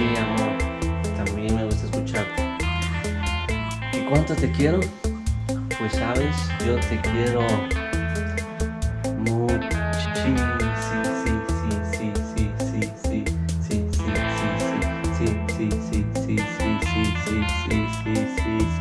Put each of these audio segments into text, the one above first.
sí, amor. También me gusta escucharte. ¿Y cuánto te quiero? Pues sabes, yo te quiero muchísimo. sí, sí, sí, sí, sí, sí, sí, sí, sí, sí, sí, sí, sí, sí.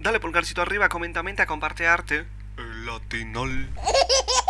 Dale pulgarcito arriba, comenta, comparte arte. El latinol.